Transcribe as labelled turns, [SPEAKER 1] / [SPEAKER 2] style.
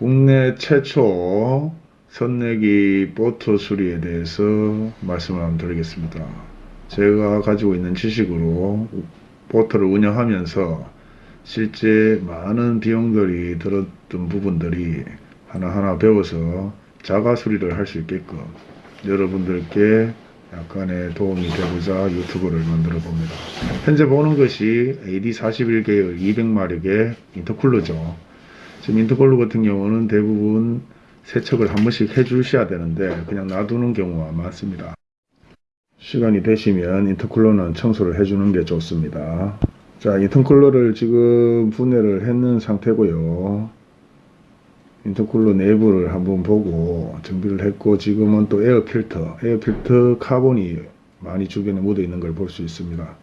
[SPEAKER 1] 국내 최초 선내기 보트 수리에 대해서 말씀을 한번 드리겠습니다. 제가 가지고 있는 지식으로 보트를 운영하면서 실제 많은 비용들이 들었던 부분들이 하나하나 배워서 자가 수리를 할 수 있게끔 여러분들께 약간의 도움이 되고자 유튜브를 만들어 봅니다. 현재 보는 것이 AD41계열 200마력의 인터쿨러죠. 지금 인터쿨러 같은 경우는 대부분 세척을 한 번씩 해 주셔야 되는데 그냥 놔두는 경우가 많습니다. 시간이 되시면 인터쿨러는 청소를 해주는 게 좋습니다. 자, 인터쿨러를 지금 분해를 했는 상태고요. 인터쿨러 내부를 한번 보고 정비를 했고 지금은 또 에어 필터, 에어 필터 카본이 많이 주변에 묻어 있는 걸 볼 수 있습니다.